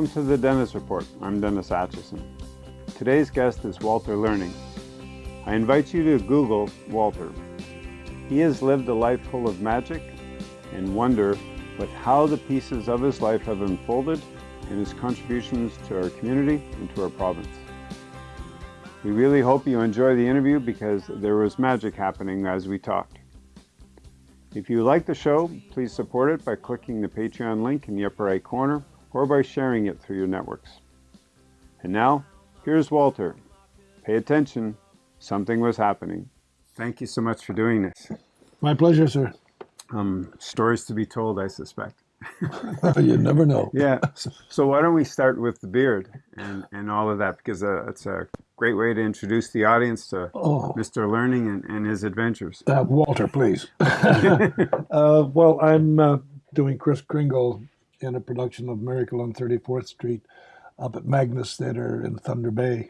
Welcome to the Dennis Report. I'm Dennis Atchison. Today's guest is Walter Learning. I invite you to Google Walter. He has lived a life full of magic and wonder, but how the pieces of his life have unfolded and his contributions to our community and to our province. We really hope you enjoy the interview because there was magic happening as we talked. If you like the show, please support it by clicking the Patreon link in the upper right corner or by sharing it through your networks. And now, here's Walter. Pay attention, something was happening. Thank you so much for doing this. My pleasure, sir. Um, stories to be told, I suspect. you never know. Yeah. So why don't we start with the beard and, and all of that because uh, it's a great way to introduce the audience to Oh. Mr. Learning and, and his adventures. Uh, Walter, please. uh, well, I'm uh, doing Kris Kringle in a production of Miracle on 34th Street up at Magnus Theater in Thunder Bay.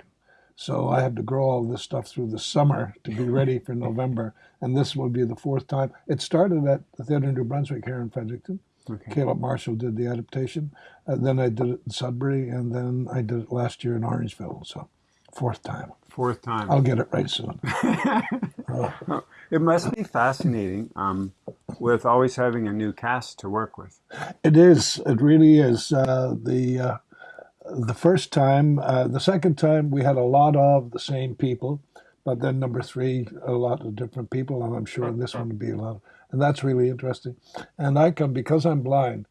So I had to grow all this stuff through the summer to be ready for November. And this will be the fourth time. It started at the Theater in New Brunswick here in Fredericton. Okay. Caleb Marshall did the adaptation. And then I did it in Sudbury. And then I did it last year in Orangeville. So fourth time. Fourth time. I'll get it right soon. It must be fascinating um, with always having a new cast to work with. It is. It really is. Uh, the uh, the first time, uh, the second time, we had a lot of the same people, but then number three, a lot of different people, and I'm sure this one will be a lot. And that's really interesting. And I come because I'm blind.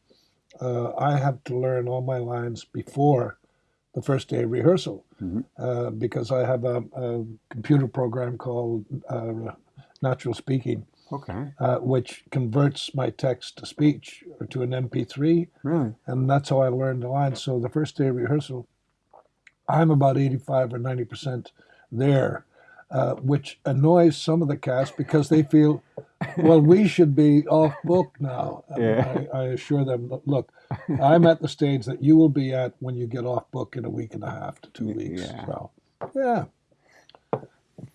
Uh, I have to learn all my lines before the first day of rehearsal uh, because I have a, a computer program called uh, Natural Speaking Okay. uh, which converts my text to speech or to an MP3, Really? and that's how I learned the lines. So the first day of rehearsal, I'm about 85 or 90 percent there, uh, which annoys some of the cast because they feel, well, we should be off book now. Yeah. I, I assure them, look, I'm at the stage that you will be at when you get off book in a week and a half to two weeks. Yeah. So, yeah.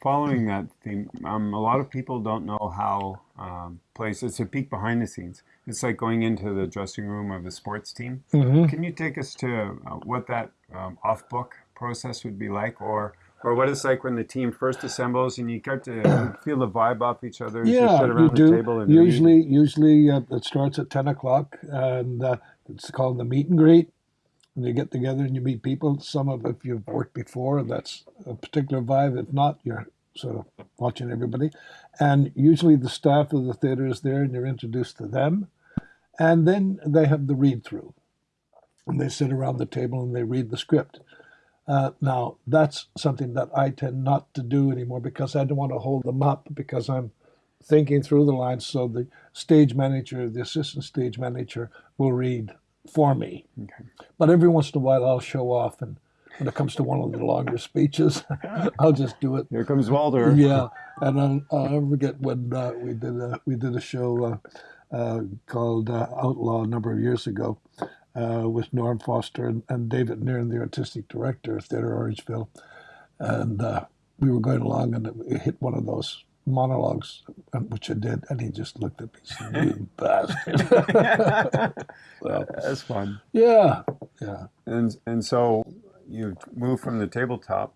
Following that theme, um, a lot of people don't know how um, plays. It's a peek behind the scenes. It's like going into the dressing room of a sports team. Mhm. Can you take us to uh, what that um, off-book process would be like, or or what it's like when the team first assembles and you get to feel the vibe off each other as you Yeah, sit you around the do. table and read? usually, usually uh, it starts at ten o'clock, and uh, it's called the meet and greet. And you get together and you meet people. Some of if you've worked before, that's a particular vibe. If not, you're sort of watching everybody. And usually the staff of the theater is there, and you're introduced to them. And then they have the read through, and they sit around the table and they read the script. Uh, now that's something that I tend not to do anymore because I don't want to hold them up because I'm thinking through the lines. So the stage manager, the assistant stage manager, will read for me. Okay. But every once in a while, I'll show off, and when it comes to one of the longer speeches, I'll just do it. Here comes Walter. Yeah, and I'll, I'll never forget when uh, we did a we did a show uh, uh, called uh, Outlaw a number of years ago uh, with Norm Foster and, and David Nairn, the artistic director of Theatre Orangeville, and uh, we were going along and it hit one of those monologues, uh, which I did, and he just looked at me, and said, "You bastard." well, That's fun. yeah, yeah. And and so you move from the tabletop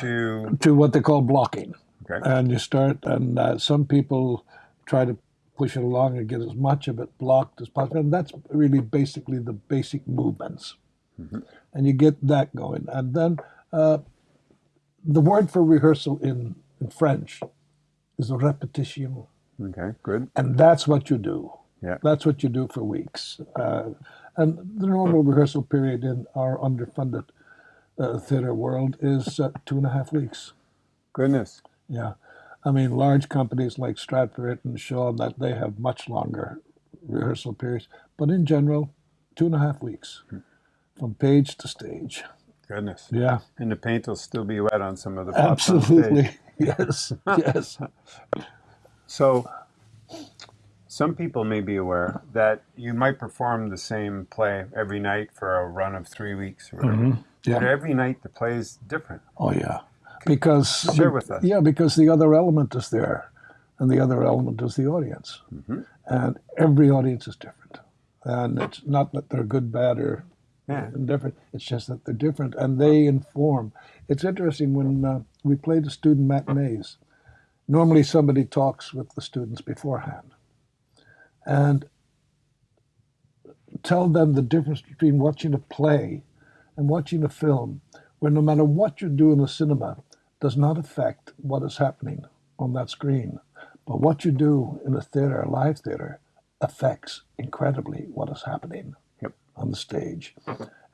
to To what they call blocking. okay. and you start and uh, some people try to push it along and get as much of it blocked as possible and that's really basically the basic movements and you get that going and then uh, the word for rehearsal in, in french is repetition Okay. Good. and that's what you do Yeah. that's what you do for weeks uh, and the normal rehearsal period in our underfunded uh, theater world is uh, two and a half weeks Goodness. yeah. I mean, large companies like Stratford and Shaw, that they have much longer rehearsal periods. But in general, two and a half weeks hmm. from page to stage. Goodness. Yeah, And the paint will still be wet on some of the props on stage. absolutely. yes, yes. So, some people may be aware that you might perform the same play every night for a run of three weeks or whatever. Mm-hmm. But Yeah. every night the play is different. Oh, yeah. Because Share with us. Yeah, because the other element is there, and the other element is the audience, Mm-hmm. and every audience is different. And it's not that they're good, bad, or Yeah. different. It's just that they're different and they inform. It's interesting when uh, we play the student matinees. Normally, somebody talks with the students beforehand and tell them the difference between watching a play and watching a film, where no matter what you do in the cinema, does not affect what is happening on that screen. But what you do in a theater, a live theater, affects incredibly what is happening Yep. on the stage.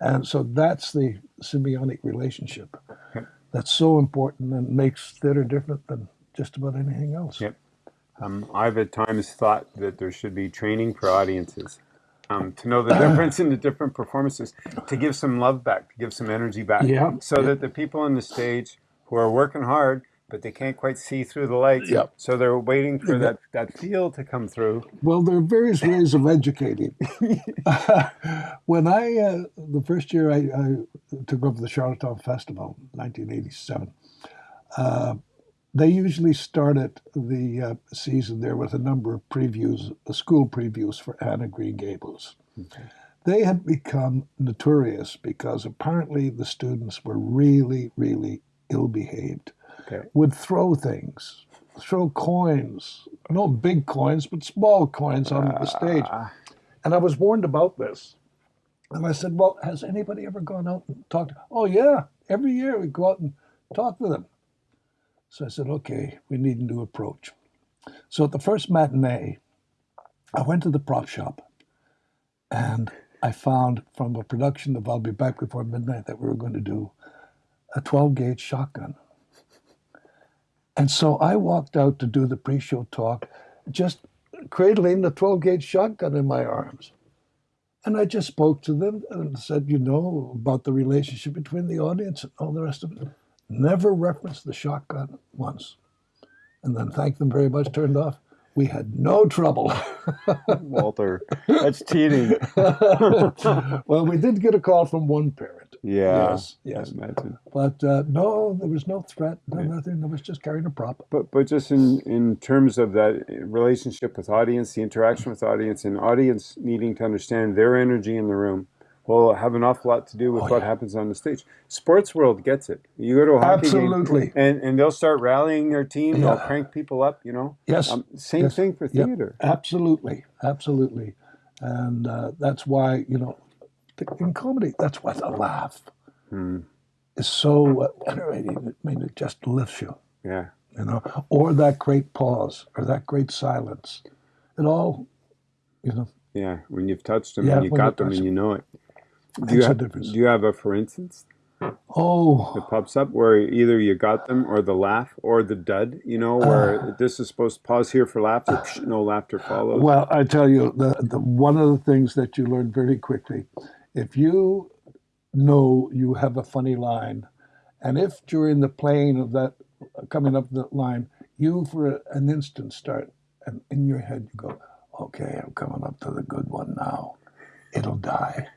And so that's the symbiotic relationship Yep. that's so important and makes theater different than just about anything else. Yep. Um, I've at times thought that there should be training for audiences um, to know the difference in the different performances, to give some love back, to give some energy back, Yeah. so that the people on the stage who are working hard but they can't quite see through the lights, Yep. so they're waiting for that, that feel to come through. Well, there are various ways of educating. when I, uh, the first year I, I took over the Charlottetown Festival, 1987, uh, they usually started the uh, season there with a number of previews, uh, school previews for Anne of Green Gables. They had become notorious because apparently the students were really, really ill behaved, Okay. would throw things, throw coins, no big coins, but small coins on the stage. Ah, And I was warned about this. And I said, Well, has anybody ever gone out and talked? Oh, yeah. Every year we go out and talk to them. So I said, Okay, we need a new approach. So at the first matinee, I went to the prop shop and I found from a production of I'll Be Back Before Midnight that we were going to do a 12 gauge shotgun. And so I walked out to do the pre show talk, just cradling the 12 gauge shotgun in my arms. And I just spoke to them and said, you know, about the relationship between the audience and all the rest of it. Never referenced the shotgun once. And then thanked them very much, turned off. We had no trouble. Walter, that's cheating. well, we did get a call from one parent. Yeah. Yes, yes. But uh, no, there was no threat, no nothing. There was just carrying a prop. But but just in in terms of that relationship with audience, the interaction with audience, and audience needing to understand their energy in the room will have an awful lot to do with Oh, what yeah. happens on the stage. Sports world gets it. You go to a hockey Absolutely. game, and and they'll start rallying their team. They'll crank people up. You know. Yes. Um, same Yes. thing for Yep. theater. Absolutely, absolutely, and uh, that's why you know, in comedy, that's why the laugh Hmm. is so uh, enervating. I mean, it just lifts you, Yeah. you know, or that great pause, or that great silence. It all, you know, Yeah. When you've touched them Yeah, and you got them and you know it. Do you have difference. Do you have a for instance Oh, It pops up where either you got them or the laugh or the dud? You know uh. where this is supposed to pause here for laughter. psh, no laughter follows. Well, I tell you, the, the one of the things that you learn very quickly, if you know you have a funny line, and if during the playing of that coming up the line, you for an instant start, and in your head you go, "Okay, I'm coming up to the good one now." It'll die.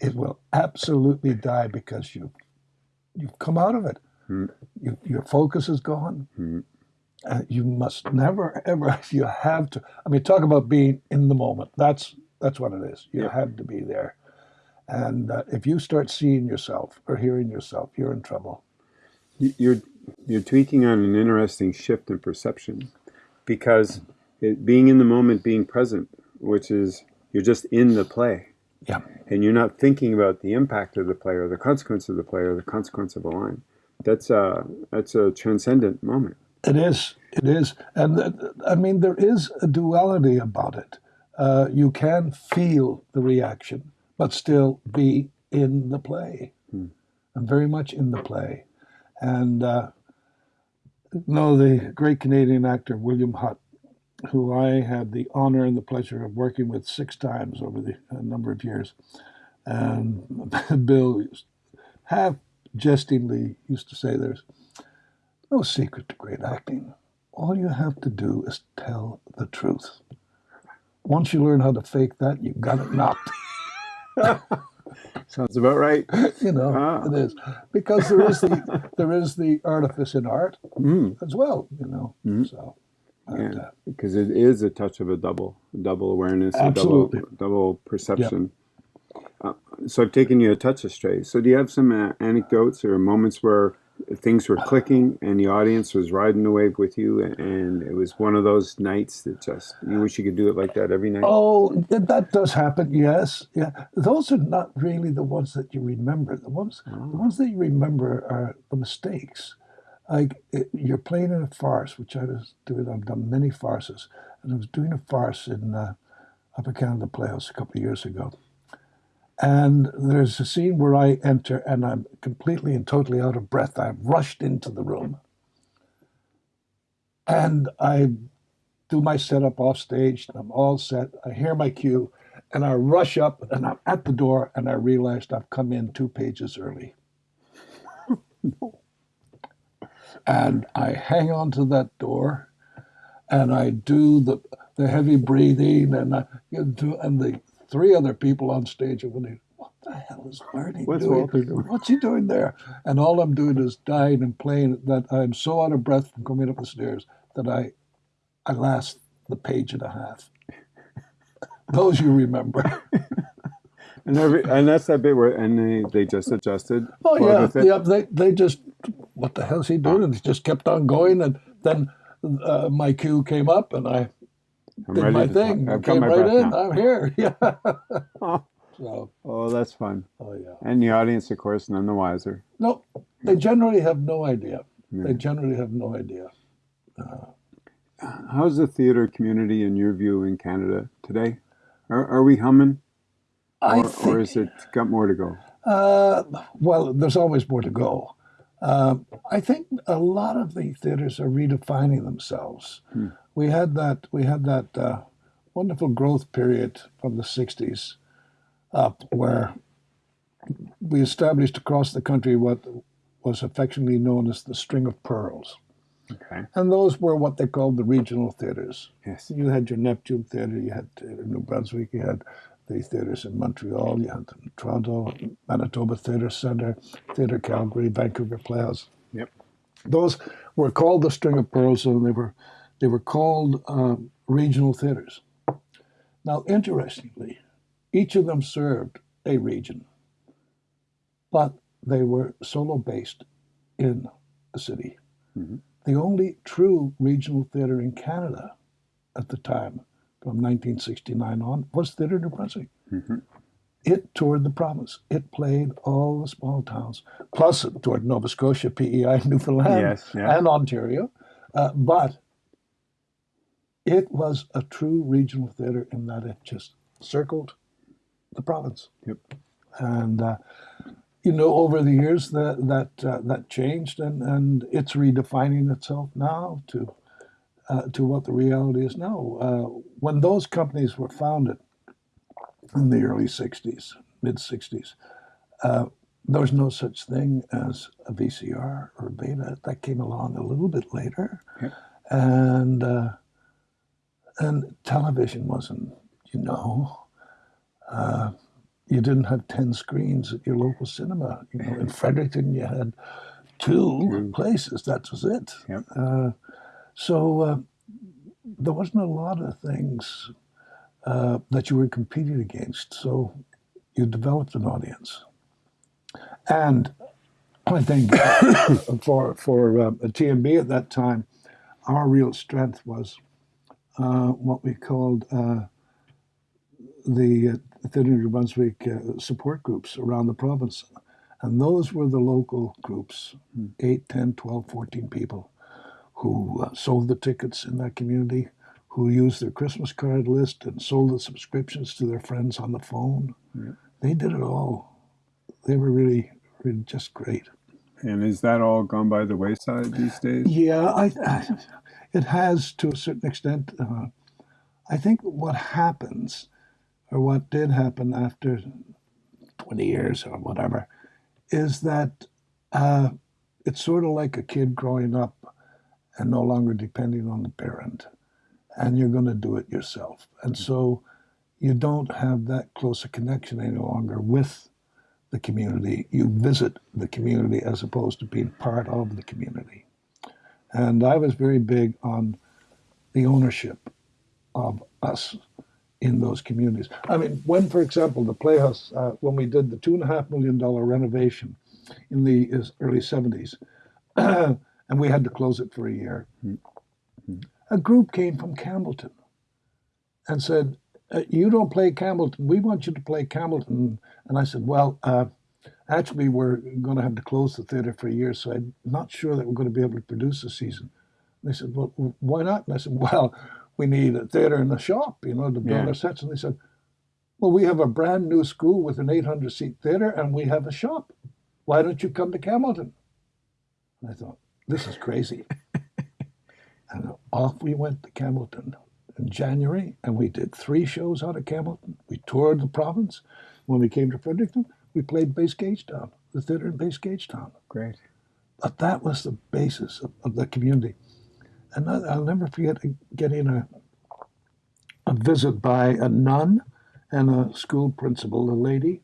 it will absolutely die because you you've come out of it. Hmm. You, your focus is gone. Hmm. Uh, you must never ever you have to i mean talk about being in the moment that's that's what it is you Yeah. have to be there and uh, if you start seeing yourself or hearing yourself you're in trouble You- You're you're tweaking on an interesting shift in perception because it, being in the moment, being present, which is you're just in the play yeah and you're not thinking about the impact of the play or the consequence of the play or the consequence of a line. That's a that's a transcendent moment. it is it is and uh, i mean there is a duality about it uh, you can feel the reaction but still be in the play Hmm. and very much in the play and uh, no the great canadian actor william hutt who I had the honor and the pleasure of working with six times over the a number of years. And Bill half jestingly used to say, There's no secret to great acting. All you have to do is tell the truth. Once you learn how to fake that, you've got it knocked. Sounds about right. you know, Ah. it is because there is the there is the artifice in art Mm, as well. You know, Mhm. so yeah, because it is a touch of a double double awareness, a Absolutely. double double perception. uh, so I've taken you a touch astray. So do you have some uh, anecdotes or moments where things were clicking and the audience was riding the wave with you and it was one of those nights that just you wish you could do it like that every night oh that does happen yes yeah those are not really the ones that you remember the ones oh. the ones that you remember are the mistakes like it, you're playing in a farce which i was doing i've done many farces and i was doing a farce in uh, upper canada playhouse a couple of years ago and there's a scene where I enter and I'm completely and totally out of breath. I've rushed into the room. And I do my setup off stage. I'm all set. I hear my cue and I rush up and I'm at the door and I realized I've come in two pages early. and I hang on to that door and I do the, the heavy breathing and I do, and the three other people on stage are wondering, what the hell is Bernie What's doing? Doing? What's he doing there? And all I'm doing is dying and playing that I'm so out of breath from coming up the stairs that I I last the page and a half. Those you remember. and every and that's that bit where and they, they just adjusted. Oh yeah, yeah. They they just what the hell's he doing? And he just kept on going, and then uh, my cue came up, and I I'm did my thing. I came right in. Now. I'm here. Yeah. so. Oh, that's fun. Oh yeah. And the audience, of course, none the wiser. No, they generally have no idea. Yeah. They generally have no idea. Uh, How's the theater community, in your view, in Canada today? Are, are we humming? Or, think, or is it got more to go? Uh, well, there's always more to go. Uh, I think a lot of the theaters are redefining themselves. Hmm we had that we had that uh, wonderful growth period from the 60s up where we established across the country what was affectionately known as the string of pearls. Okay. And those were what they called the regional theaters. Yes. You had your Neptune Theater, you had New Brunswick, you had the theaters in Montreal, you had Toronto, Manitoba Theatre Centre, Theatre Calgary, Vancouver Playhouse. Yep. Those were called the string of pearls, and they were they were called uh, regional theaters. Now, interestingly, each of them served a region, but they were solo based in a city. Mm-hmm. The only true regional theater in Canada at the time, from 1969 on, was Theatre New Brunswick. Mm-hmm. It toured the province. It played all the small towns, plus it toured Nova Scotia, PEI, Newfoundland, yes, yeah. and Ontario. Uh, but it was a true regional theater in that it just circled the province. Yep. And uh, you know, over the years that that uh, that changed, and and it's redefining itself now to uh, to what the reality is now. Uh, when those companies were founded in the early '60s, mid '60s, uh, there was no such thing as a VCR or a beta. That came along a little bit later, yep. and uh, and television wasn't, you know, uh, you didn't have 10 screens at your local cinema. You know, in Fredericton, you had two places. That was it. Yep. Uh, so uh, there wasn't a lot of things uh, that you were competing against. So you developed an audience. And I think for, for uh, a TNB at that time, our real strength was uh, what we called uh, the uh, New Brunswick uh, support groups around the province. And those were the local groups, mm. 8, 10, 12, 14 people who uh, sold the tickets in that community, who used their Christmas card list and sold the subscriptions to their friends on the phone. Yeah. They did it all. They were really, really just great. And is that all gone by the wayside these days? Yeah, I, I it has to a certain extent. Uh, I think what happens, or what did happen after 20 years or whatever, is that uh, it's sort of like a kid growing up and no longer depending on the parent, and you're going to do it yourself. And so you don't have that close a connection any longer with the community. You visit the community as opposed to being part of the community. And I was very big on the ownership of us in those communities. I mean, when, for example, the Playhouse, uh, when we did the two and a half million dollar renovation in the early 70s, and we had to close it for a year, mm-hmm. a group came from Campbellton and said, uh, You don't play Campbellton. We want you to play Campbellton. And I said, Well, uh, actually, we're going to have to close the theatre for a year, so I'm not sure that we're going to be able to produce a season. And they said, Well, why not? And I said, Well, we need a theatre in the shop, you know, to build yeah. our sets. And they said, Well, we have a brand new school with an 800 seat theatre and we have a shop. Why don't you come to Campbellton? And I thought, This is crazy. and off we went to Campbellton in January, and we did three shows out of Campbellton. We toured the province. When we came to Fredericton, we played Base Gagetown, the theatre in Base Gagetown. Great. But that was the basis of, of the community. And I'll never forget getting a, a visit by a nun and a school principal, a lady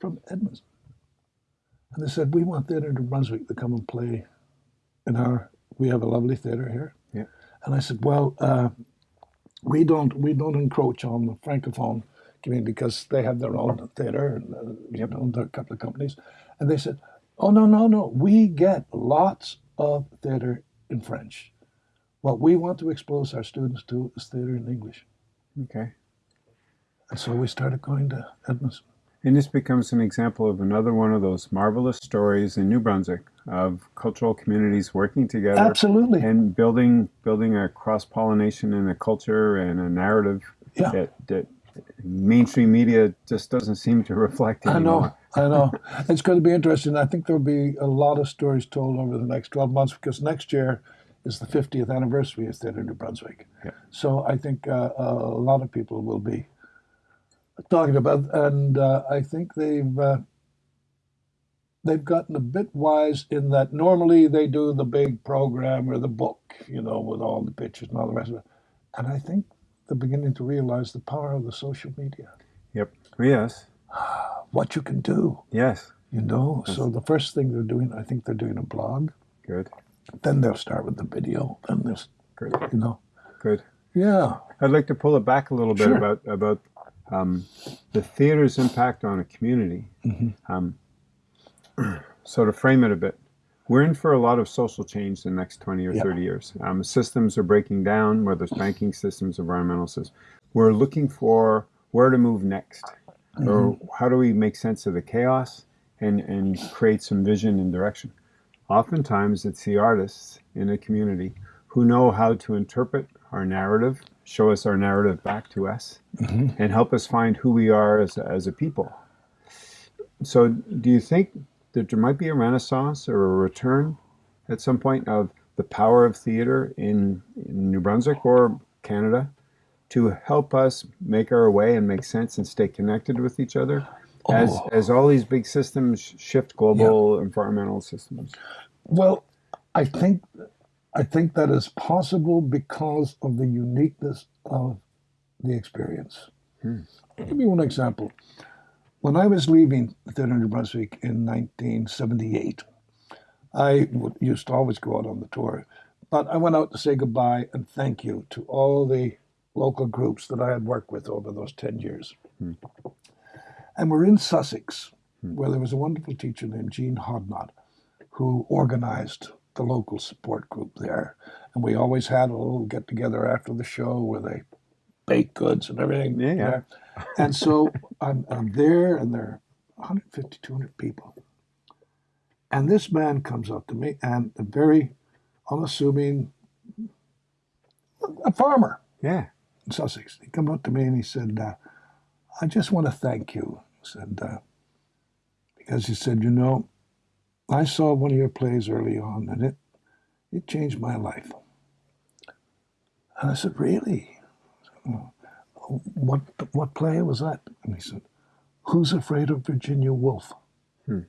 from Edmundston. And they said, We want Theatre New Brunswick to come and play in our, we have a lovely theatre here. Yeah. And I said, Well, uh, we don't we don't encroach on the francophone community because they have their own theater and uh, you know a couple of companies, and they said, "Oh no no no, we get lots of theater in French. What we want to expose our students to is theater in English." Okay. And so we started going to Edmundston. And this becomes an example of another one of those marvelous stories in New Brunswick of cultural communities working together. Absolutely. And building building a cross pollination in a culture and a narrative yeah. that, that mainstream media just doesn't seem to reflect anymore. I know, I know. it's going to be interesting. I think there'll be a lot of stories told over the next 12 months because next year is the 50th anniversary of Theatre New Brunswick. Yeah. So I think uh, a lot of people will be talking about, and uh, I think they've uh, they've gotten a bit wise in that normally they do the big program or the book, you know, with all the pictures and all the rest of it, and I think they're beginning to realize the power of the social media. Yep. Yes. What you can do. Yes. You know. Yes. So the first thing they're doing, I think they're doing a blog. Good. Then they'll start with the video. Then there's, Good. you know. Good. Yeah. I'd like to pull it back a little bit Sure. about about um, the theater's impact on a community. Mm-hmm. Um, so to frame it a bit, we're in for a lot of social change in the next 20 or Yeah. 30 years. Um, systems are breaking down, whether it's banking systems, environmental systems. We're looking for where to move next, or how do we make sense of the chaos and, and create some vision and direction. Oftentimes, it's the artists in a community who know how to interpret our narrative, show us our narrative back to us, mm-hmm. and help us find who we are as a, as a people. So, do you think that there might be a renaissance or a return at some point of the power of theater in, in New Brunswick or Canada to help us make our way and make sense and stay connected with each other as, Oh. as all these big systems shift global environmental systems? Well, I think I think that is possible because of the uniqueness of the experience. Hmm. I'll give you one example. When I was leaving the Theatre New Brunswick in 1978, I would, used to always go out on the tour, but I went out to say goodbye and thank you to all the local groups that I had worked with over those 10 years. Hmm. And we're in Sussex, hmm. where there was a wonderful teacher named Jean Hodnott who organized the local support group there. And we always had a little get together after the show where they bake goods and everything. Yeah, there. And so I'm, I'm there, and there are 150, 200 people. And this man comes up to me, and a very unassuming, a farmer Yeah. in Sussex. He came up to me and he said, uh, I just want to thank you. He said, uh, because he said, you know, I saw one of your plays early on and it, it changed my life. And I said, really? "Oh, What, what play was that? And he said, Who's Afraid of Virginia Woolf? Hmm.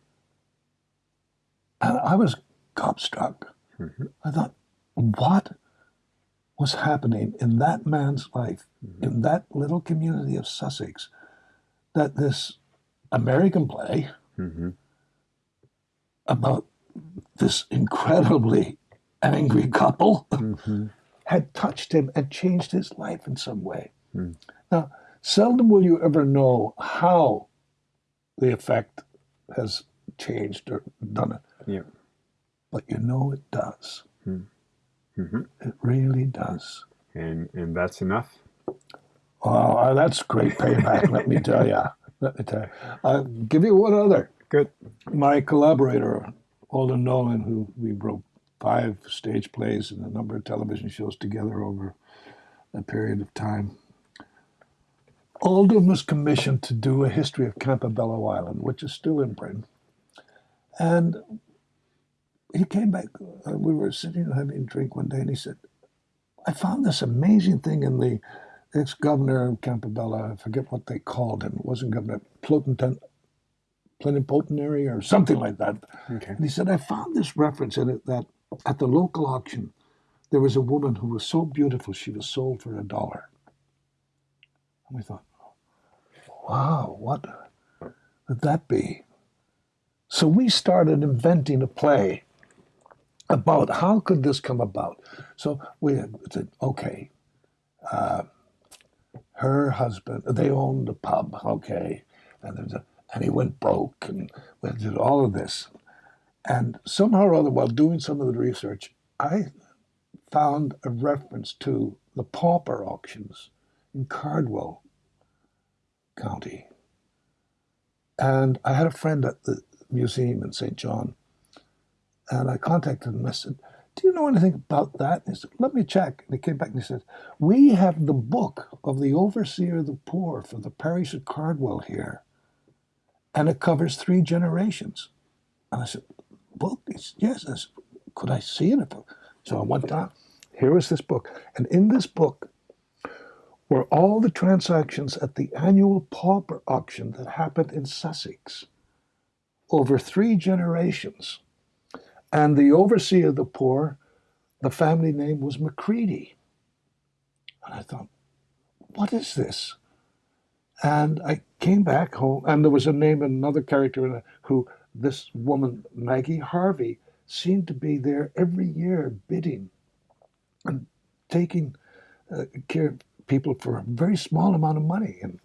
And I was gobstruck. I thought, what was happening in that man's life, in that little community of Sussex, that this American play hmm about this incredibly angry couple hmm had touched him and changed his life in some way. Hmm. Now, Seldom will you ever know how the effect has changed or done it. Yeah. But you know it does. hmm It really does. And and that's enough. Oh, that's great payback, let me tell you. Let me tell you. I'll give you one other. Good. My collaborator, Alden Nowlan, who we wrote five stage plays and a number of television shows together over a period of time. Alden was commissioned to do a history of Campobello Island, which is still in Britain. And he came back, uh, we were sitting having a drink one day, and he said, I found this amazing thing in the ex-governor of Campobello, I forget what they called him, it wasn't governor, Plotentent, plenipotentiary or something like that. Okay. And he said, I found this reference in it that at the local auction, there was a woman who was so beautiful she was sold for a dollar. And we thought, wow, what would that be? So we started inventing a play about how could this come about. So we said, okay, uh, her husband, they owned a pub, okay, and, there's a, and he went broke, and we did all of this. And somehow or other, while doing some of the research, I found a reference to the pauper auctions in Cardwell County. And I had a friend at the museum in St. John, and I contacted him. I said, Do you know anything about that? And he said, Let me check. And he came back and he said, We have the book of the overseer of the poor for the parish of Cardwell here, and it covers three generations. And I said, Book? It's, yes. I said, Could I see it? So I went down. Here was this book. And in this book, were all the transactions at the annual pauper auction that happened in Sussex over three generations. And the overseer of the poor, the family name was Macready. And I thought, what is this? And I came back home, and there was a name and another character in it who this woman, Maggie Harvey, seemed to be there every year bidding and taking uh, care of people for a very small amount of money. And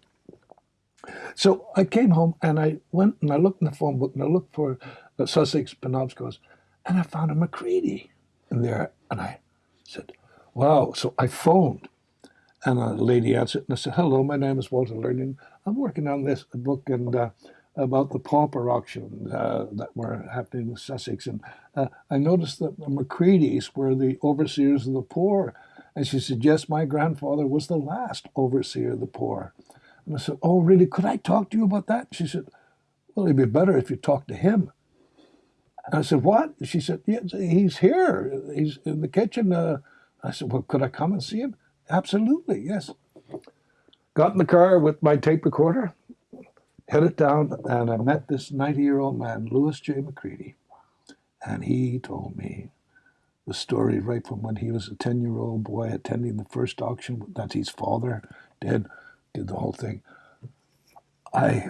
so I came home and I went and I looked in the phone book and I looked for the Sussex Penobsquis and I found a Macready in there. And I said, wow. So I phoned and a lady answered and I said, hello, my name is Walter Learning. I'm working on this book and uh, about the pauper auctions uh, that were happening in Sussex. And uh, I noticed that the Macreadys were the overseers of the poor. And she said, yes, my grandfather was the last overseer of the poor. And I said, oh, really? Could I talk to you about that? She said, well, it'd be better if you talked to him. And I said, what? She said, yeah, he's here. He's in the kitchen. Uh, I said, well, could I come and see him? Absolutely, yes. Got in the car with my tape recorder, headed down, and I met this 90-year-old man, Louis J. McCready. And he told me the story right from when he was a 10-year-old boy attending the first auction that his father did, did the whole thing. I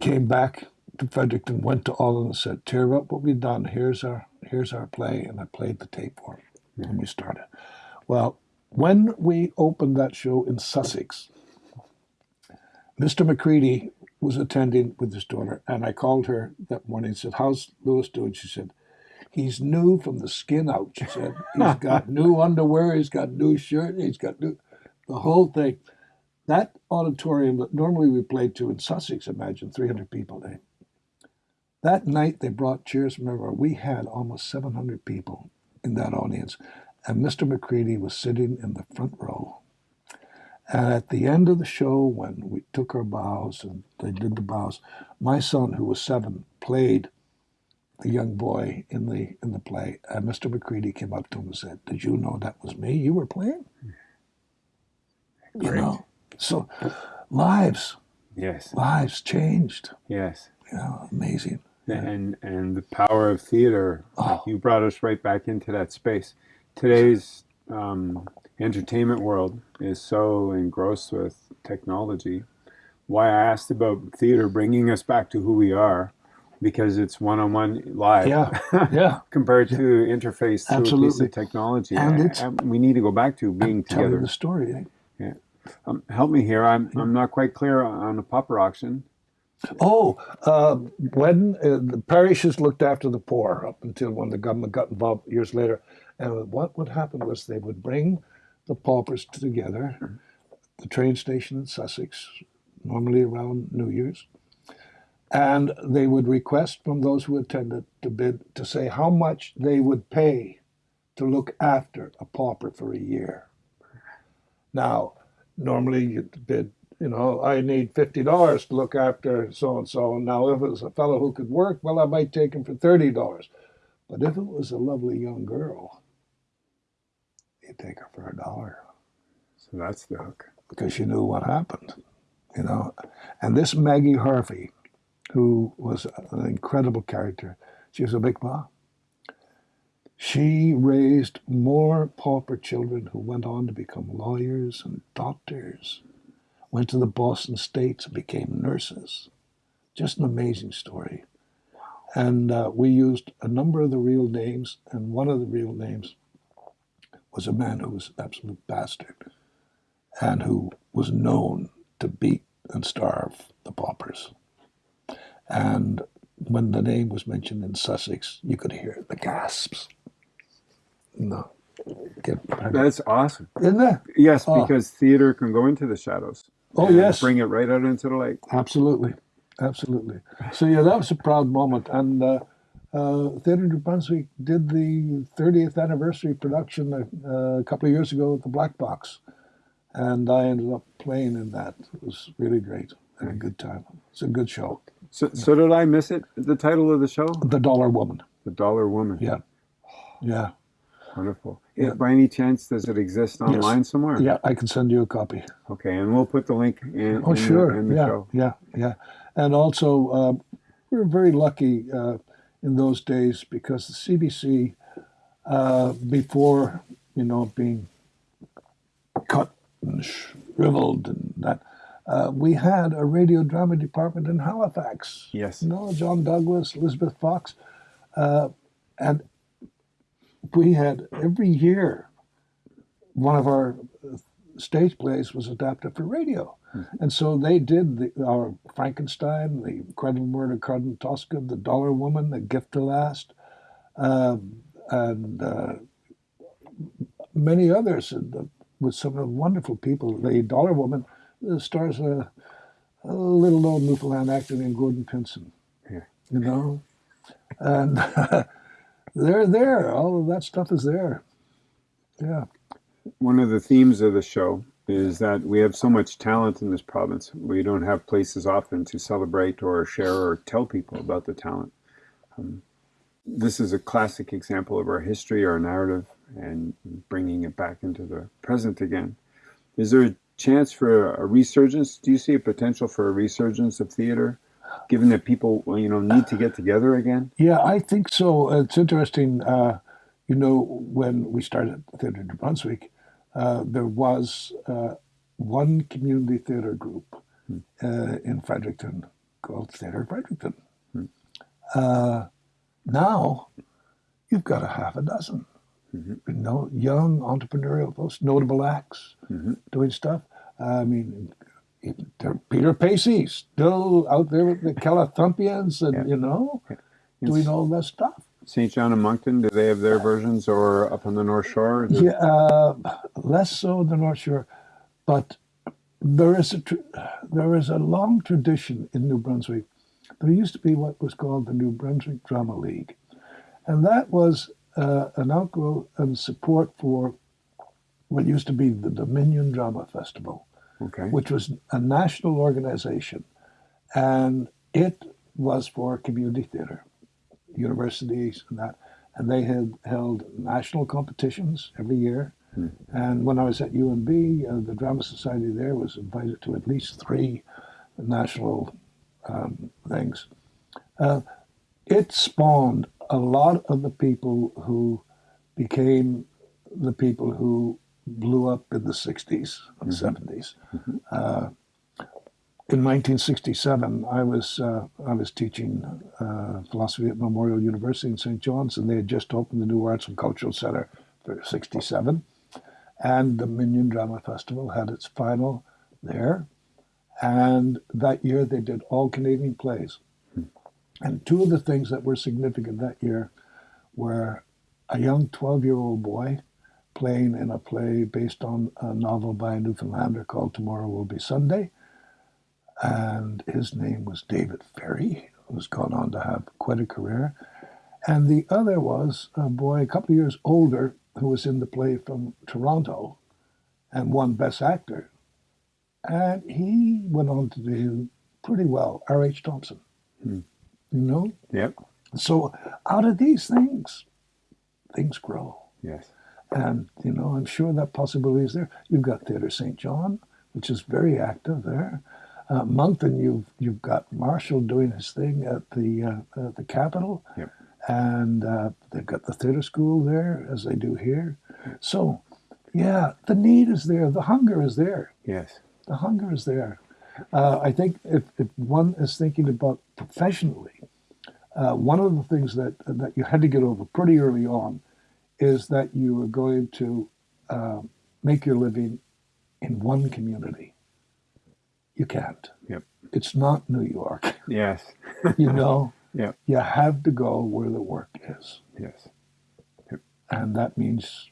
came back to Fredericton, went to Alden and said, tear up what we've done. Here's our, here's our play. And I played the tape for him. And we started. Well, when we opened that show in Sussex, Mr. McCready was attending with his daughter, and I called her that morning and said, How's Lewis doing? She said, He's new from the skin out, she said. He's got new underwear, he's got new shirt, he's got new the whole thing. That auditorium that normally we played to in Sussex, imagine 300 people there. That night they brought chairs from everywhere. We had almost 700 people in that audience. And Mr. McCready was sitting in the front row. And at the end of the show, when we took our bows and they did the bows, my son, who was seven, played the young boy in the in the play. And Mr. McCready came up to him and said, "Did you know that was me? You were playing." Great. You know, so lives, Yes. lives changed. Yes. You know, amazing. And and the power of theater. Oh. You brought us right back into that space. Today's um, entertainment world is so engrossed with technology. Why I asked about theater bringing us back to who we are, because it's one-on-one live. Yeah, yeah. compared to interface through a piece Absolutely. of technology. And I- it's- I- we need to go back to being Telling together. the story. eh? Yeah. Um, help me here. I'm I'm not quite clear on the pauper auction. Oh, uh, when uh, the parishes looked after the poor up until when the government got involved years later. And what would happen was they would bring the paupers together, the train station in Sussex, normally around New Year's, and they would request from those who attended to bid to say how much they would pay to look after a pauper for a year. Now, normally you'd bid you know, I need fifty dollars to look after so and so. Now, if it was a fellow who could work, well, I might take him for thirty dollars. But if it was a lovely young girl, you'd take her for a dollar. So that's the hook. Because you knew what happened, you know. And this Maggie Harvey, who was an incredible character, she was a big ma. She raised more pauper children who went on to become lawyers and doctors went to the Boston States and became nurses. Just an amazing story. And uh, we used a number of the real names, and one of the real names was a man who was an absolute bastard and who was known to beat and starve the paupers. And when the name was mentioned in Sussex, you could hear the gasps. No. That's awesome. Isn't it? Yes, oh. because theater can go into the shadows. Oh yes, bring it right out into the light. Absolutely, absolutely. So yeah, that was a proud moment, and uh, uh, Theatre New Brunswick did the 30th anniversary production a, uh, a couple of years ago at the Black Box, and I ended up playing in that. It was really great. Had a good time. It's a good show. So, so did I miss it? The title of the show? The Dollar Woman. The Dollar Woman. Yeah, yeah. Wonderful. Yeah. By any chance, does it exist online yes. somewhere? Yeah, I can send you a copy. Okay, and we'll put the link in. Oh, in sure. The, in the yeah, show. yeah, yeah. And also, uh, we're very lucky uh, in those days because the CBC, uh, before you know being cut and shriveled and that, uh, we had a radio drama department in Halifax. Yes. You know, John Douglas, Elizabeth Fox, uh, and we had every year one of our stage plays was adapted for radio. And so they did the, our Frankenstein, the Incredible Murder of Tosca, The Dollar Woman, The Gift to Last, um, and uh, many others with some of the wonderful people. The Dollar Woman stars a, a little known Newfoundland actor named Gordon Pinsent. Yeah. You know? And they're there. All of that stuff is there. Yeah. One of the themes of the show is that we have so much talent in this province. We don't have places often to celebrate or share or tell people about the talent. Um, this is a classic example of our history, our narrative, and bringing it back into the present again. Is there a chance for a resurgence? Do you see a potential for a resurgence of theater given that people you know need to get together again? Yeah, I think so. It's interesting. Uh, you know, when we started Theatre New Brunswick, there was uh, one community theatre group hmm. Uh, in Fredericton called Theatre Fredericton. Hmm. Uh, now, you've got a half a dozen. You know, young entrepreneurial folks, notable acts, mm-hmm. doing stuff. I mean, Peter Pacey still out there with the Calithumpians and, yeah. you know, yeah. doing all that stuff. St. John and Moncton, do they have their versions or up on the North Shore? Yeah, uh, less so the North Shore, but there is a there is a long tradition in New Brunswick. There used to be what was called the New Brunswick Drama League, and that was uh, an outgrowth and support for what used to be the Dominion Drama Festival okay. which was a national organization. And it was for community theater, universities and that. And they had held national competitions every year. Hmm. And when I was at UNB, uh, the Drama Society there was invited to at least three national um, things. Uh, it spawned a lot of the people who became the people who blew up in the 60s and mm-hmm. 70s. Mm-hmm. Uh, in 1967, I was uh, I was teaching uh, philosophy at Memorial University in St. John's, and they had just opened the new Arts and Cultural Center for 67. And Dominion Drama Festival had its final there. And that year they did all Canadian plays. And two of the things that were significant that year were a young 12 year old boy playing in a play based on a novel by a Newfoundlander called Tomorrow Will Be Sunday. And his name was David Ferry, who's gone on to have quite a career. And the other was a boy a couple of years older who was in the play from Toronto and won Best Actor. And he went on to do pretty well, R.H. Thompson. Hmm. You know? Yep. So out of these things, things grow. Yes. And, you know, I'm sure that possibility is there. You've got Theatre St. John, which is very active there. Uh, Moncton, you've, you've got Marshall doing his thing at the, uh, at the Capitol. Yep. And uh, they've got the theatre school there, as they do here. So, yeah, the need is there. The hunger is there. Yes. The hunger is there. Uh, I think if, if one is thinking about professionally, uh, one of the things that, that you had to get over pretty early on is that you are going to uh, make your living in one community. You can't. Yep. It's not New York. Yes. You know, Yep. you have to go where the work is. Yes. And that means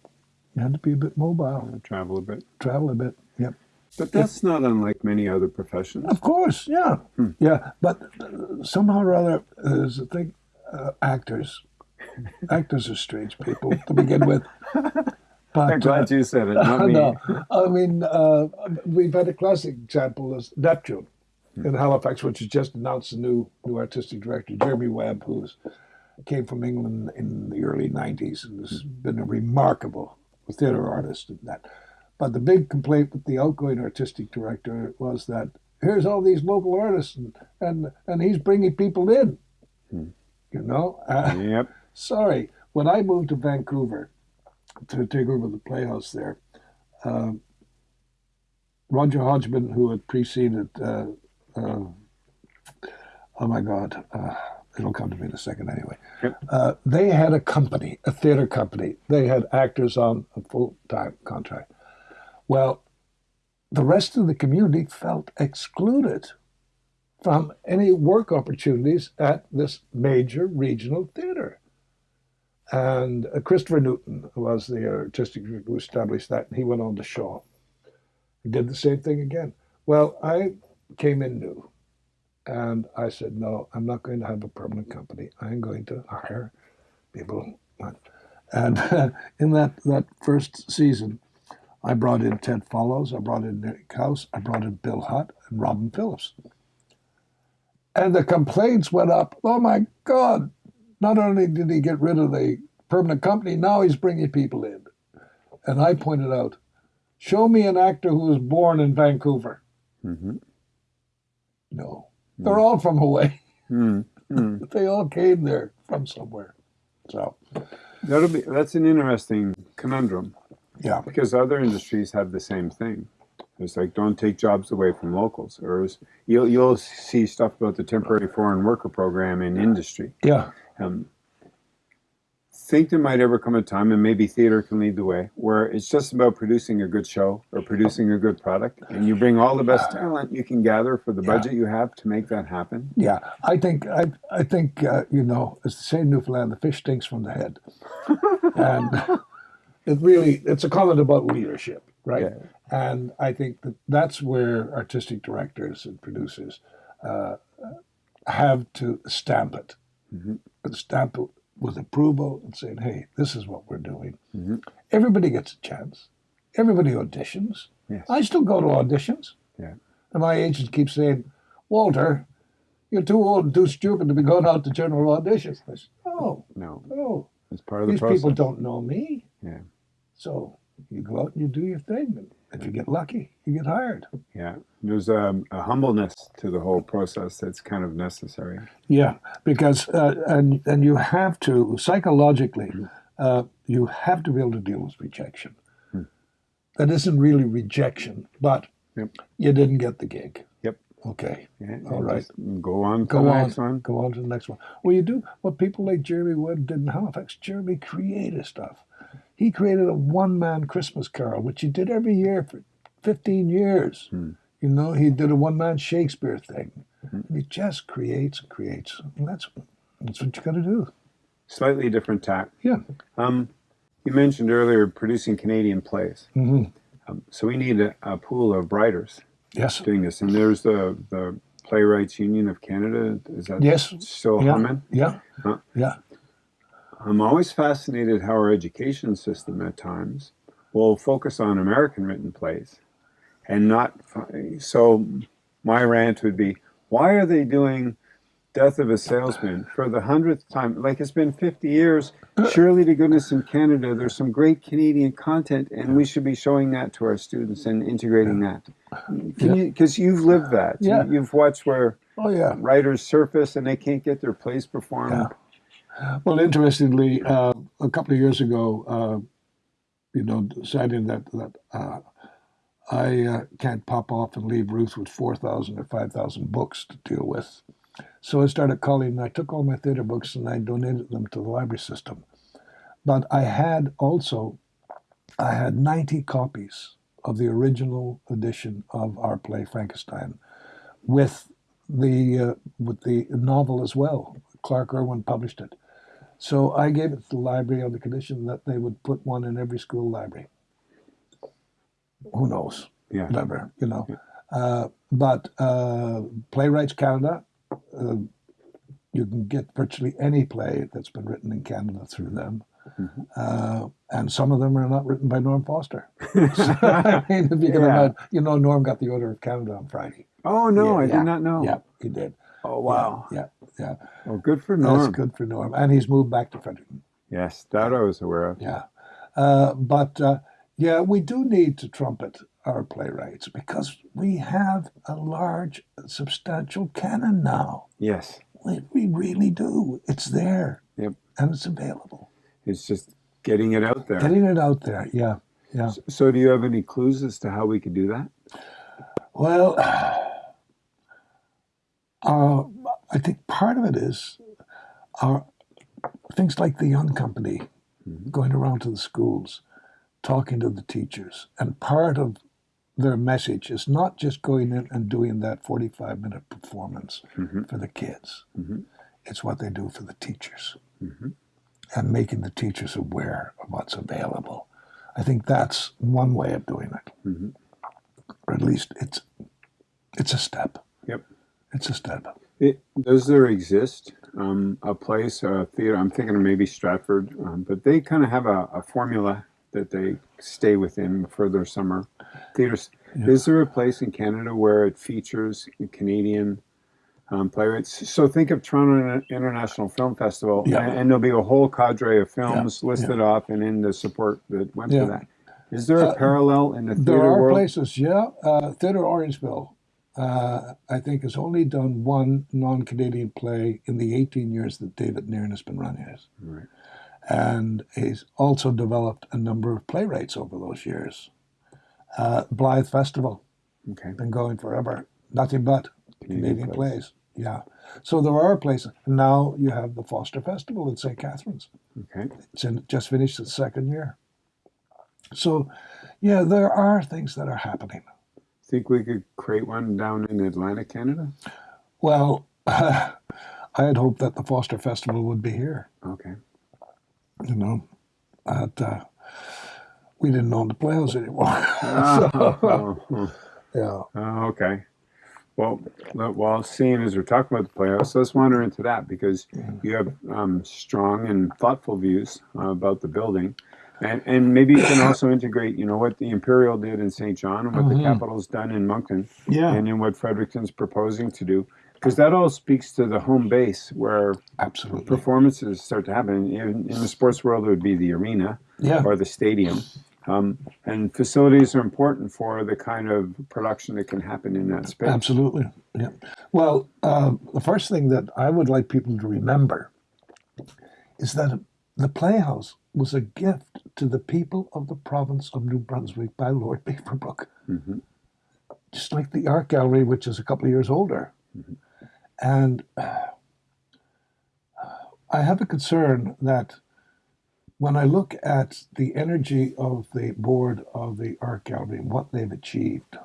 you have to be a bit mobile, Travel a bit. travel a bit. Yep. But that's not unlike many other professions. Of course, yeah. Hmm. Yeah. But uh, somehow or other, there's a thing, uh, actors. actors are strange people to begin with. But, I'm glad you said it, not uh, me. no, I mean, uh, we've had a classic example as Neptune in Halifax, which has just announced a new new artistic director, Jeremy Webb, who's came from England in the early '90s and has been a remarkable theater artist and that. But the big complaint with the outgoing artistic director was that here's all these local artists and and, and he's bringing people in. Hmm. You know, uh, Yep. sorry. When I moved to Vancouver to take over the Playhouse there, um, Roger Hodgman, who had preceded, uh, uh, oh my God, uh, it'll come to me in a second anyway. Yep. Uh, they had a company, a theater company. They had actors on a full time contract. Well, the rest of the community felt excluded from any work opportunities at this major regional theater. And uh, Christopher Newton was the artistic director who established that, and he went on to Shaw. He did the same thing again. Well, I came in new, and I said, no, I'm not going to have a permanent company. I'm going to hire people. And in that, that first season, I brought in Ted Follows, I brought in Nick House, I brought in Bill Hutt and Robin Phillips. And the complaints went up. Oh my God, not only did he get rid of the permanent company, now he's bringing people in. And I pointed out, show me an actor who was born in Vancouver. hmm No, they're all from away. mm Mm. They all came there from somewhere. So, That'll be that's an interesting conundrum yeah, because other industries have the same thing. It's like don't take jobs away from locals, or you'll you'll see stuff about the temporary foreign worker program in industry. yeah, Um, think there might ever come a time, and maybe theater can lead the way, where it's just about producing a good show or producing a good product, and you bring all the best talent you can gather for the Yeah. budget you have to make that happen. yeah. I think I, I think uh, you know, it's the same Newfoundland. The fish stinks from the head, and it really it's a comment about leadership, right? Yeah. And I think that that's where artistic directors and producers uh, have to stamp it, Mhm. And stamp it with approval and saying, "Hey, this is what we're doing." Mhm. Everybody gets a chance. Everybody auditions. Yes. I still go to auditions. Yeah. And my agent keeps saying, Walter, you're too old and too stupid to be going out to general auditions. I said, oh, No, no. it's part of the These process. people don't know me. Yeah. So you go out and you do your thing. If you get lucky, you get hired. Yeah, there's um, a humbleness to the whole process that's kind of necessary. Yeah, because uh, and and you have to psychologically, uh, you have to be able to deal with rejection. Hmm. That isn't really rejection, but Yep. you didn't get the gig. Yep. Okay. Yeah, All right. Go on to Go the on. next one. Go on to the next one. Well, you do what people like Jeremy Webb did in Halifax. Jeremy created stuff. He created a one man Christmas carol, which he did every year for 15 years. Hmm. You know, he did a one man Shakespeare thing. And he just creates and creates. And that's, that's what you got to do. Slightly different tack. Yeah. Um, you mentioned earlier producing Canadian plays. hmm Um, so we need a, a pool of writers Yes. doing this. And there's the, the Playwrights Union of Canada. Is that Yes. still Yeah. humming? Yeah. Huh. Yeah. I'm always fascinated how our education system at times will focus on American written plays and not. So, my rant would be why are they doing Death of a Salesman for the hundredth time? Like it's been 50 years. Surely to goodness in Canada, there's some great Canadian content, and we should be showing that to our students and integrating that. Can you, because you've lived that. You- Yeah. You've watched where Oh, yeah. writers surface and they can't get their plays performed. Yeah. Well, interestingly, uh, a couple of years ago, uh, you know, deciding that that uh, I uh, can't pop off and leave Ruth with four thousand or five thousand books to deal with, so I started calling. I took all my theater books and I donated them to the library system. But I had also, I had ninety copies of the original edition of our play Frankenstein, with the uh, with the novel as well. Clarke Irwin published it. So I gave it to the library on the condition that they would put one in every school library. Who knows? Yeah. Whatever, you know. Uh, but uh, Playwrights Canada, uh, you can get virtually any play that's been written in Canada through them. Mhm. Uh, and some of them are not written by Norm Foster. So, I mean, if you can Yeah. imagine, you know, Norm got the Order of Canada on Friday. Oh no, Yeah, I yeah, did not know. Yeah, he did. Oh wow. Yeah, yeah. Oh, good for Norm. That's good for Norm. And he's moved back to Fredericton. Yes, that I was aware of. Yeah. Uh, but uh, yeah, we do need to trumpet our playwrights because we have a large, substantial canon now. Yes, We, we really do. It's there. Yep. And it's available. it's just getting it out there. Getting it out there. Yeah. Yeah. So, do you have any clues as to how we could do that? Well, uh, I think part of it is our things like the Young Company going around to the schools, talking to the teachers, and part of their message is not just going in and doing that 45 minute performance Mhm. for the kids. Mhm. It's what they do for the teachers Mhm. and making the teachers aware of what's available. I think that's one way of doing it, Mhm. or at least it's it's a step. Yep. It's a step. It, does there exist um, a place, a theater? I'm thinking of maybe Stratford, um, but they kind of have a, a formula that they stay within for their summer theaters. Yeah. Is there a place in Canada where it features Canadian um, playwrights? So think of Toronto International Film Festival, Yeah. and, and there'll be a whole cadre of films listed off and in the support that went Yeah. for that. Is there a Uh, parallel in the theater world? There are world? places, yeah. Uh, Theatre Orangeville, uh, I think, has only done one non Canadian play in the 18 years that David Nairn has been running it. Right. And he's also developed a number of playwrights over those years. Uh, Blythe Festival, Okay. been going forever. Nothing but Canadian Canadian plays. plays. Yeah. So there are places. Now you have the Foster Festival in St. Catharines. Okay. It's in, just finished its second year. So, yeah, there are things that are happening. Think we could create one down in Atlantic Canada? Well, I had hoped that the Foster Festival would be here. Okay. You know, but uh, we didn't own the Playhouse anymore. Oh, yeah. oh, okay. Well, le- well, seeing as we're talking about the Playhouse, let's wander into that because you have um, strong and thoughtful views uh, about the building. And, and maybe you can also integrate, you know, what the Imperial did in St. John and what the Mhm. Capitol's done in Moncton Yeah. and in what Fredericton's proposing to do. Because that all speaks to the home base where Absolutely. performances start to happen. In, in the sports world, it would be the arena. Yeah. or the stadium. Um, and facilities are important for the kind of production that can happen in that space. Absolutely. Yeah. Well, uh, the first thing that I would like people to remember is that the Playhouse was a gift to the people of the province of New Brunswick by Lord Beaverbrook. Mhm. Just like the art gallery, which is a couple of years older. And uh, I have a concern that when I look at the energy of the board of the art gallery and what they've achieved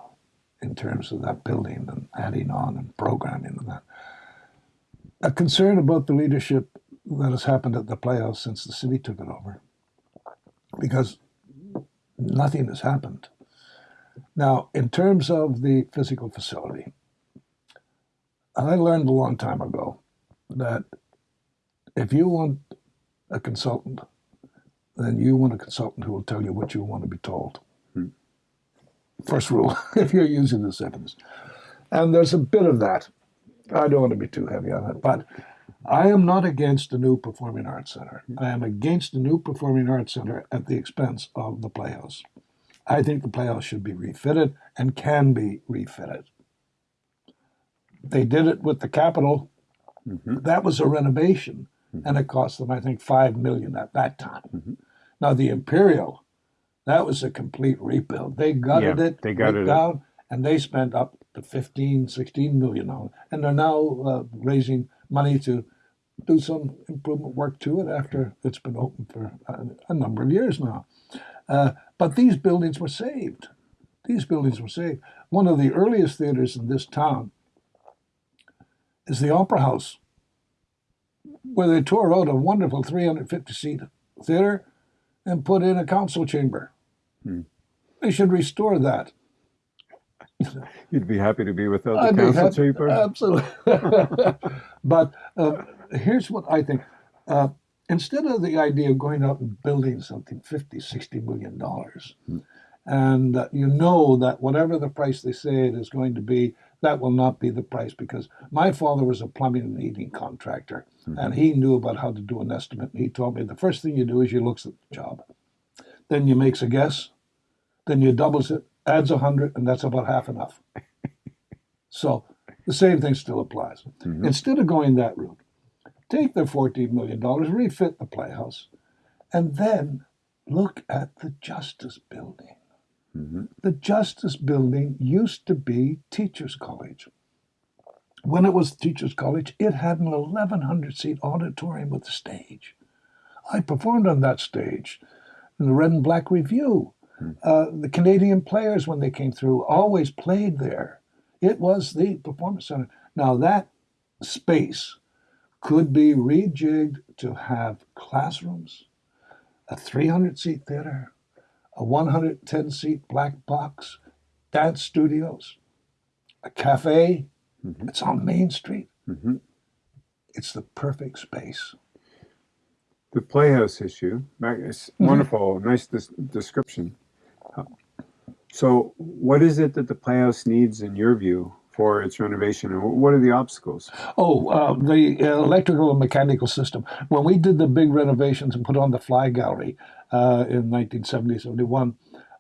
in terms of that building and adding on and programming and that, a concern about the leadership that has happened at the Playhouse since the city took it over, because nothing has happened. Now, in terms of the physical facility, I learned a long time ago that if you want a consultant, then you want a consultant who will tell you what you want to be told. Hmm. First rule, if you're using this evidence. And there's a bit of that. I don't want to be too heavy on it, but I am not against a new performing arts center. I am against a new performing arts center at the expense of the Playhouse. I think the Playhouse should be refitted and can be refitted. They did it with the Capitol. Mm-hmm. That was a renovation, mm-hmm. and it cost them, I think, five million at that time. Mm-hmm. Now the Imperial, that was a complete rebuild. They gutted yeah, it, they gutted it down, and they spent up to 15, 16 million on it. And they're now uh, raising money to do some improvement work to it after it's been open for a, a number of years now. Uh, but these buildings were saved. These buildings were saved. One of the earliest theaters in this town is the Opera House, where they tore out a wonderful 350 seat theater and put in a council chamber. Hmm. They should restore that. You'd be happy to be without the I'd council chamber? Absolutely. but uh, here's what I think. Uh, instead of the idea of going out and building something 50, 60 million dollars, hmm. and uh, you know that whatever the price they say it is going to be, that will not be the price because my father was a plumbing and heating contractor mm-hmm. and he knew about how to do an estimate. And he told me the first thing you do is you looks at the job. Then you makes a guess, then you doubles it, adds a hundred, and that's about half enough. so the same thing still applies. Mm-hmm. Instead of going that route, take their $14 million, refit the playhouse, and then look at the Justice Building. Mm-hmm. The Justice Building used to be Teachers College. When it was Teachers College, it had an 1,100 seat auditorium with a stage. I performed on that stage in the Red and Black Revue. Mm-hmm. Uh, the Canadian players, when they came through, always played there. It was the performance center. Now, that space could be rejigged to have classrooms, a 300 seat theater, a 110 seat black box, dance studios, a cafe. Mm-hmm. It's on Main Street. Mm-hmm. It's the perfect space. The Playhouse issue, it's mm-hmm. wonderful, nice des- description. So, what is it that the Playhouse needs, in your view, for its renovation? And what are the obstacles? Oh, uh, the electrical and mechanical system. When we did the big renovations and put on the Fly Gallery uh, in 1970, 71,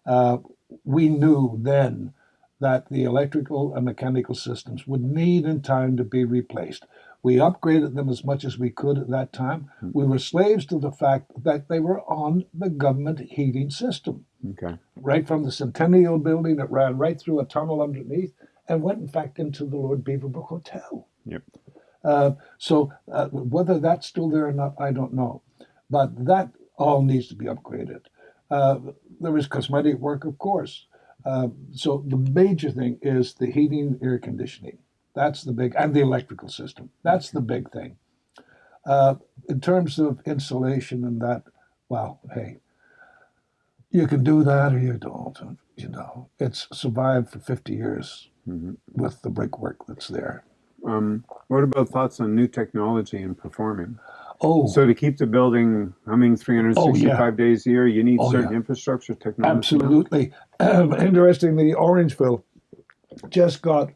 uh, we knew then that the electrical and mechanical systems would need in time to be replaced. We upgraded them as much as we could at that time. Mm-hmm. We were slaves to the fact that they were on the government heating system. Okay. Right from the Centennial building that ran right through a tunnel underneath and went, in fact, into the Lord Beaverbrook Hotel. Yep. Uh, so uh, whether that's still there or not, I don't know. But that all needs to be upgraded. Uh, there is cosmetic work, of course. Uh, so the major thing is the heating, air conditioning. That's the big, and the electrical system. That's the big thing. Uh, in terms of insulation and that, well, hey, you can do that or you don't. You know, it's survived for 50 years mm-hmm. with the brickwork that's there. Um, what about thoughts on new technology and performing? Oh, so to keep the building humming 365 oh, yeah. days a year, you need oh, certain yeah. infrastructure technology. Absolutely. Um, interestingly, Orangeville just got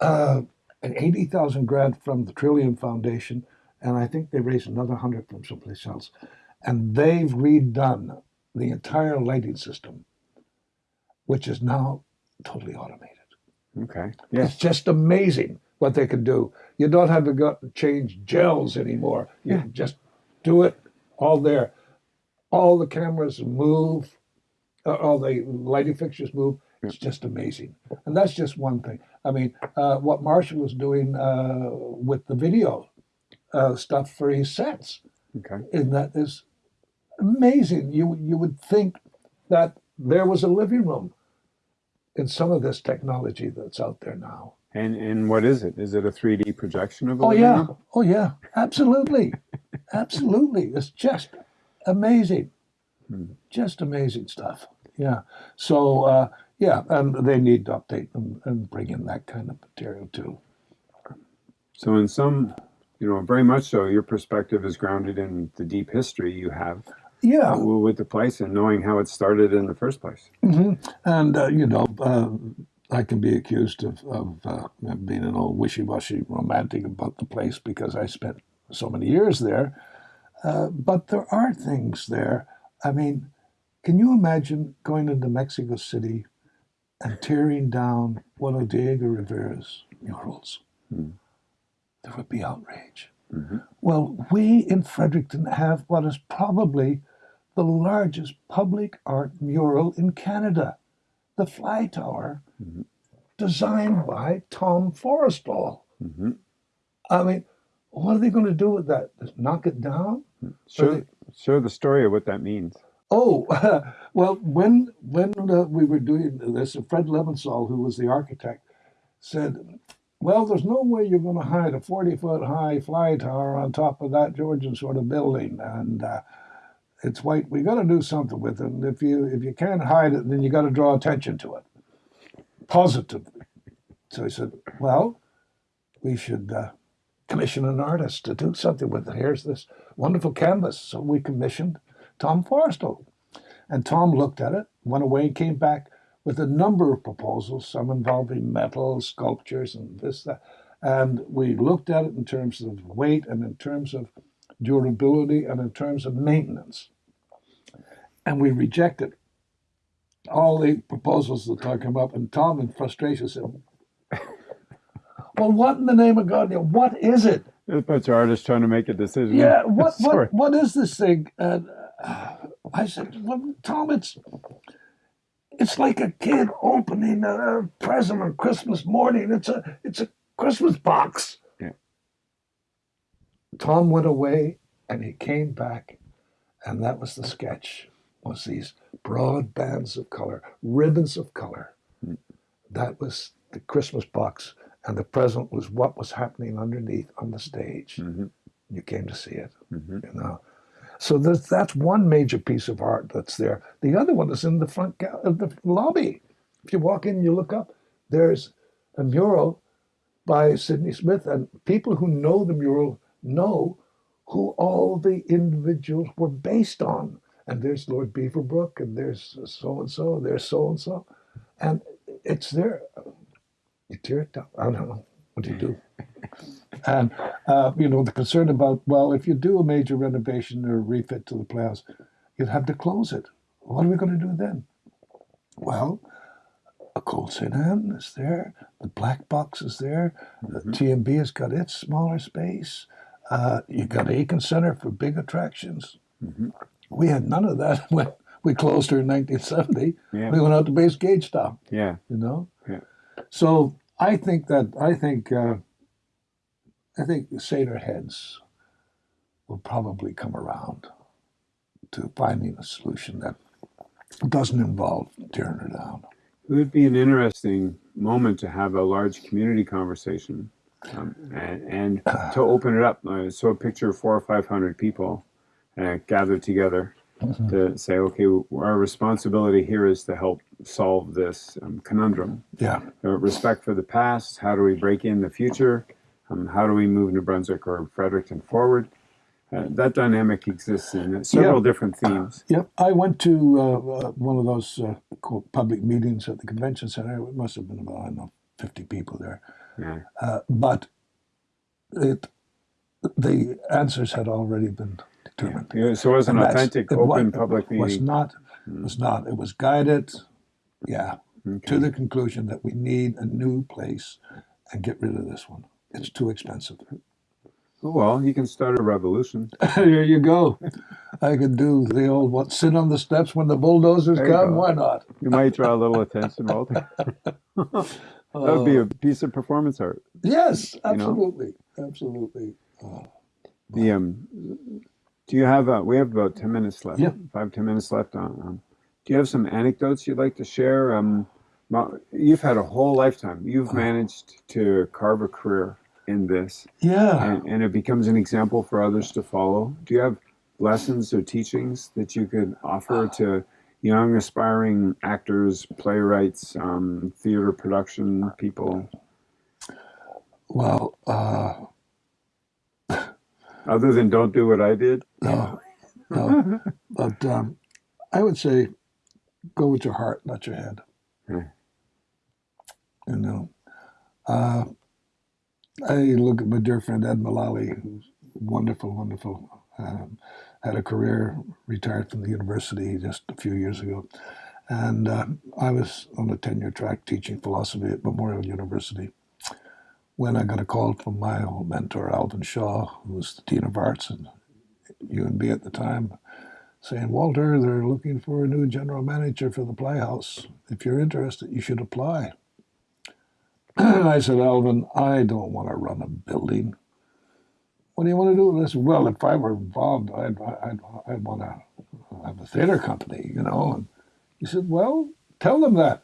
uh, an 80,000 grant from the Trillium Foundation, and I think they raised another 100 from someplace else. And they've redone the entire lighting system, which is now totally automated. Okay. Yeah. It's just amazing what they can do. You don't have to go change gels anymore. You yeah. just do it all there. All the cameras move, uh, all the lighting fixtures move. It's just amazing. And that's just one thing. I mean, uh, what Marshall was doing uh, with the video uh, stuff for his sets, okay. and that is amazing. You you would think that there was a living room in some of this technology that's out there now. And and what is it? Is it a 3D projection of a Oh yeah, oh yeah, absolutely, absolutely. It's just amazing, Hmm. just amazing stuff. Yeah. So uh, yeah, and they need to update them and bring in that kind of material too. So in some, you know, very much so, your perspective is grounded in the deep history you have Yeah, with the place and knowing how it started in the first place. hmm And uh, you know, uh, I can be accused of, of uh, being an old wishy-washy romantic about the place because I spent so many years there. Uh, but there are things there. I mean, can you imagine going into Mexico City and tearing down one of Diego Rivera's murals? Hmm. There would be outrage. Hmm Well, we in Fredericton have what is probably the largest public art mural in Canada, the Fly Tower, Mhm. designed by Tom Forrestall. hmm I mean, what are they going to do with that? Just knock it down? Share, they- share the story of what that means. Oh, well, when when uh, we were doing this, Fred Leventhal, who was the architect, said, "Well, there's no way you're going to hide a 40 foot high fly tower on top of that Georgian sort of building, and uh, it's white. We've got to do something with it. And if you if you can't hide it, then you've got to draw attention to it positively." So he said, "Well, we should." Uh, Commission an artist to do something with it. Here's this wonderful canvas. So we commissioned Tom Forrestall. And Tom looked at it, went away, came back with a number of proposals, some involving metal, sculptures, and this, that. And we looked at it in terms of weight and in terms of durability and in terms of maintenance. And we rejected all the proposals that come up. And Tom, in frustration, said, Well, what in the name of God? What is it? There's a bunch of artists trying to make a decision. Yeah, what what what is this thing? And uh, I said, well, Tom, it's it's like a kid opening a present on Christmas morning. It's a it's a Christmas box. Yeah. Tom went away, and he came back, and that was the sketch. Was these broad bands of color, ribbons of color. That was the Christmas box, and the present was what was happening underneath on the stage. hmm You came to see it hmm you know. So there's, that's one major piece of art that's there. The other one is in the front of uh, the lobby. If you walk in, you look up. There's a mural by Sidney Smith, and people who know the mural know who all the individuals were based on. And there's Lord Beaverbrook, and there's so and so, there's so and so, and it's there. You tear it down. I don't know. What do you do? And uh, you know the concern about well, if you do a major renovation or refit to the playhouse, you'd have to close it. What are we going to do then? Well, École Sainte-Anne is there. The Black Box is there. The TNB has got its smaller space. Uh, you got Aitken Center for big attractions. hmm We had none of that when we closed her in 1970. Yeah. We went out to Base Gagetown Yeah. you know. Yeah. So I think that I think uh, I think the Seder heads will probably come around to finding a solution that doesn't involve tearing her down. It would be an interesting moment to have a large community conversation um, and, and to open it up. Uh, so a picture of four or five hundred people uh, gathered together to say, okay, our responsibility here is to help solve this um, conundrum. Yeah, Uh, respect for the past. How do we break in the future? Um, how do we move New Brunswick or Fredericton forward? Uh, that dynamic exists in several different themes. yep. I went to uh, uh, one of those uh, public meetings at the convention center. It must have been about I don't know fifty people there, Yeah. uh, but it the answers had already been determined. Yeah, so it was an And authentic, open public It was not. It was not. It was guided. Yeah, Okay. to the conclusion that we need a new place and get rid of this one. It's too expensive. Oh, well, you can start a revolution. there you go. I could do the old what sit on the steps when the bulldozers There you come. go. Why not? You might draw a little attention, Walter. that would be a piece of performance art. Yes, know? absolutely, absolutely. Uh, The um, Do you have, uh, we have about 10 minutes left. Yeah. Five, 10 minutes left. On, um, do you have some anecdotes you'd like to share? Um, you've had a whole lifetime. You've managed to carve a career in this, Yeah. and, and it becomes an example for others to follow. Do you have lessons or teachings that you could offer to young, aspiring actors, playwrights, um, theater production people, Well, uh, other than don't do what I did? no, no. but um, I would say go with your heart, not your head. Hmm. You know, uh, I look at my dear friend Ed Mullaly, who's wonderful, wonderful. Um, had a career, retired from the university just a few years ago, and uh, I was on a tenure track teaching philosophy at Memorial University. When I got a call from my old mentor Alvin Shaw, who was the dean of arts and UNB at the time, saying, Walter, they're looking for a new general manager for the Playhouse. If you're interested, you should apply. And I said, Alvin, I don't want to run a building. What do you want to do with this? Well, if I were involved, I'd, I'd, I'd want to have a theater company, you know. And he said, Well, tell them that.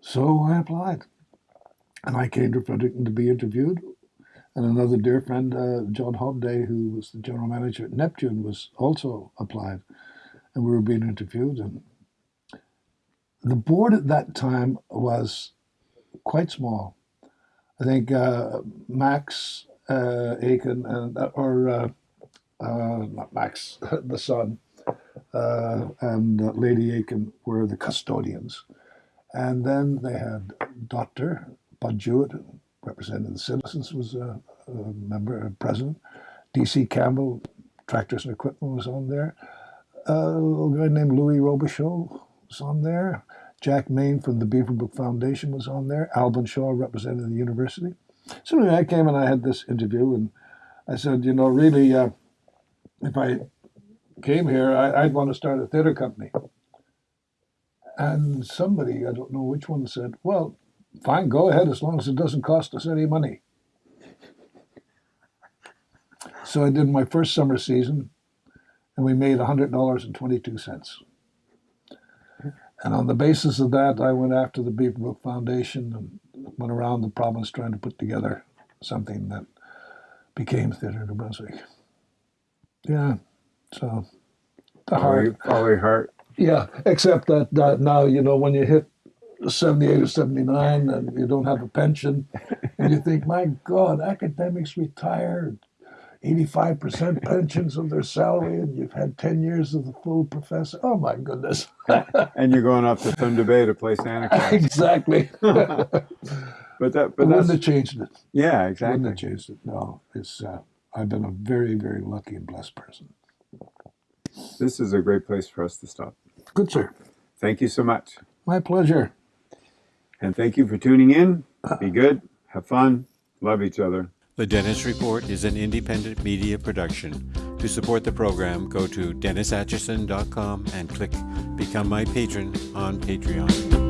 So I applied. And I came to Fredericton to be interviewed. And another dear friend, uh, John Hobday, who was the general manager at Neptune, was also applied. And we were being interviewed. And the board at that time was quite small. I think uh, Max uh, Aitken, and, or uh, uh, not Max, the son, uh, and uh, Lady Aitken were the custodians. And then they had Dr. Bud Jewett, represented the citizens, was a, a member, a president. D.C. Campbell, Tractors and Equipment, was on there. Uh, a guy named Louis Robichaud was on there. Jack Main from the Beaverbrook Foundation was on there. Alvin Shaw represented the university. So anyway, I came and I had this interview, and I said, you know, really, uh, if I came here, I, I'd want to start a theater company. And somebody, I don't know which one, said, well, fine, go ahead as long as it doesn't cost us any money. So I did my first summer season, and we made $100.22. And on the basis of that, I went after the Beaverbrook Foundation and went around the province trying to put together something that became Theatre New Brunswick. Yeah, so the heart. follow your heart. Yeah, except that, that now, you know, when you hit 78 or 79 and you don't have a pension, and you think, my God, academics retire 85% pensions of their salary, and you've had 10 years of the full professor. Oh, my goodness. And you're going off to Thunder Bay to play Santa Claus. exactly. but that, but Wouldn't have changed it. yeah, exactly. Wouldn't have changed it. No, it's. Uh, I've been a very, very lucky and blessed person. This is a great place for us to stop. Good, sir. Thank you so much, My pleasure. and thank you for tuning in. Be good, have fun, love each other. The Dennis Report is an independent media production. To support the program, go to DennisAtchison.com and click Become My Patron on Patreon.